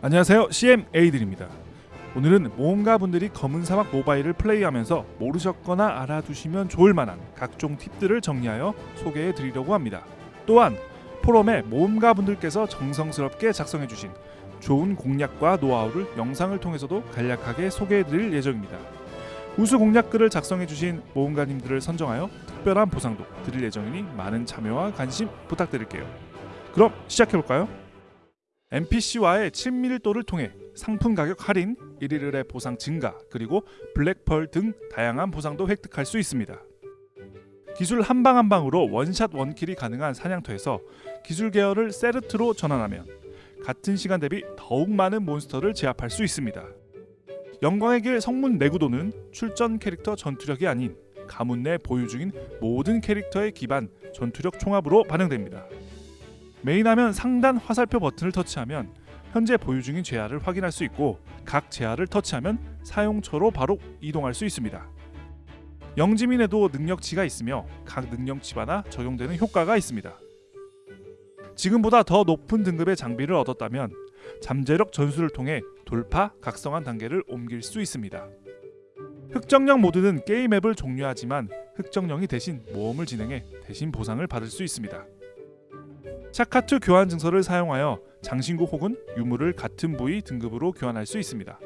안녕하세요. CMA들입니다. 오늘은 모험가 분들이 검은 사막 모바일을 플레이하면서 모르셨거나 알아두시면 좋을 만한 각종 팁들을 정리하여 소개해 드리려고 합니다. 또한 포럼에 모험가 분들께서 정성스럽게 작성해 주신 좋은 공략과 노하우를 영상을 통해서도 간략하게 소개해 드릴 예정입니다. 우수 공략글을 작성해 주신 모험가님들을 선정하여 특별한 보상도 드릴 예정이니 많은 참여와 관심 부탁드릴게요. 그럼 시작해 볼까요? NPC와의 친밀도를 통해 상품 가격 할인, 일일의 보상 증가, 그리고 블랙펄 등 다양한 보상도 획득할 수 있습니다. 기술 한 방 한 방으로 원샷 원킬이 가능한 사냥터에서 기술 계열을 세르트로 전환하면 같은 시간 대비 더욱 많은 몬스터를 제압할 수 있습니다. 영광의 길 성문 내구도는 출전 캐릭터 전투력이 아닌 가문 내 보유 중인 모든 캐릭터의 기반 전투력 총합으로 반영됩니다. 메인화면 상단 화살표 버튼을 터치하면 현재 보유 중인 재화를 확인할 수 있고 각 재화를 터치하면 사용처로 바로 이동할 수 있습니다. 영지민에도 능력치가 있으며 각 능력치마다 적용되는 효과가 있습니다. 지금보다 더 높은 등급의 장비를 얻었다면 잠재력 전술을 통해 돌파, 각성한 단계를 옮길 수 있습니다. 흑정령 모드는 게임 앱을 종료하지만 흑정령이 대신 모험을 진행해 대신 보상을 받을 수 있습니다. 샤카투 교환 증서를 사용하여 장신구 혹은 유물을 같은 부위 등급으로 교환할 수 있습니다.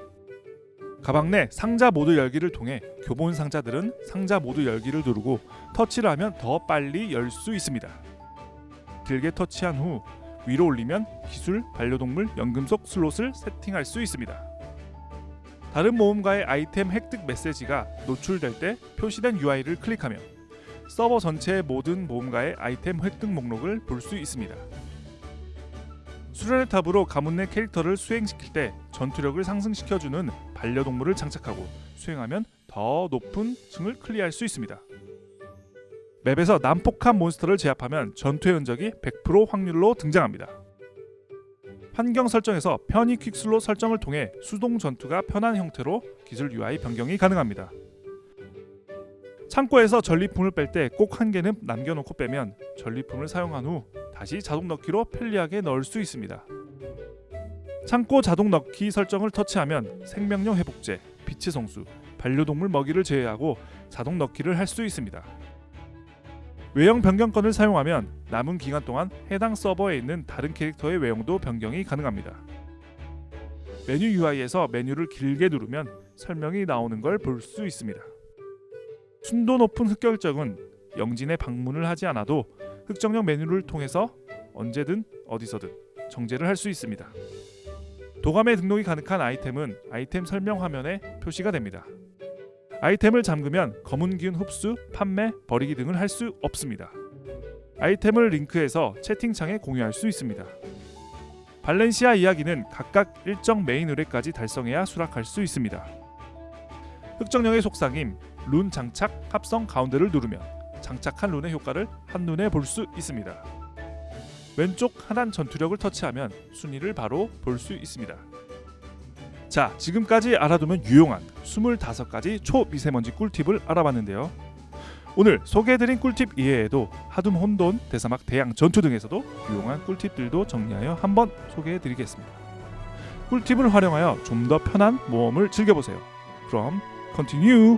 가방 내 상자 모두 열기를 통해 교본 상자들은 상자 모두 열기를 누르고 터치를 하면 더 빨리 열 수 있습니다. 길게 터치한 후 위로 올리면 기술, 반려동물, 연금석 슬롯을 세팅할 수 있습니다. 다른 모험가의 아이템 획득 메시지가 노출될 때 표시된 UI를 클릭하며 서버 전체의 모든 모험가의 아이템 획득 목록을 볼 수 있습니다. 수련의 탑으로 가문 내 캐릭터를 수행시킬 때 전투력을 상승시켜주는 반려동물을 장착하고 수행하면 더 높은 층을 클리어할 수 있습니다. 맵에서 난폭한 몬스터를 제압하면 전투의 흔적이 100% 확률로 등장합니다. 환경 설정에서 편의 퀵슬로 설정을 통해 수동 전투가 편한 형태로 기술 UI 변경이 가능합니다. 창고에서 전리품을 뺄 때 꼭 한 개는 남겨놓고 빼면 전리품을 사용한 후 다시 자동 넣기로 편리하게 넣을 수 있습니다. 창고 자동 넣기 설정을 터치하면 생명력 회복제, 빛의 성수, 반려동물 먹이를 제외하고 자동 넣기를 할 수 있습니다. 외형 변경권을 사용하면 남은 기간 동안 해당 서버에 있는 다른 캐릭터의 외형도 변경이 가능합니다. 메뉴 UI에서 메뉴를 길게 누르면 설명이 나오는 걸 볼 수 있습니다. 순도 높은 흑결정은 영진에 방문을 하지 않아도 흑정령 메뉴를 통해서 언제든 어디서든 정제를 할 수 있습니다. 도감에 등록이 가능한 아이템은 아이템 설명 화면에 표시가 됩니다. 아이템을 잠그면 검은 기운 흡수, 판매, 버리기 등을 할 수 없습니다. 아이템을 링크해서 채팅창에 공유할 수 있습니다. 발렌시아 이야기는 각각 일정 메인 의뢰까지 달성해야 수락할 수 있습니다. 흑정령의 속삭임, 룬 장착 합성 가운데를 누르면 장착한 룬의 효과를 한눈에 볼 수 있습니다. 왼쪽 하단 전투력을 터치하면 순위를 바로 볼 수 있습니다. 자, 지금까지 알아두면 유용한 25가지 초미세먼지 꿀팁을 알아봤는데요. 오늘 소개해드린 꿀팁 이외에도 하둠 혼돈, 대사막 대양 전투 등에서도 유용한 꿀팁들도 정리하여 한번 소개해드리겠습니다. 꿀팁을 활용하여 좀 더 편한 모험을 즐겨보세요. 그럼 continue.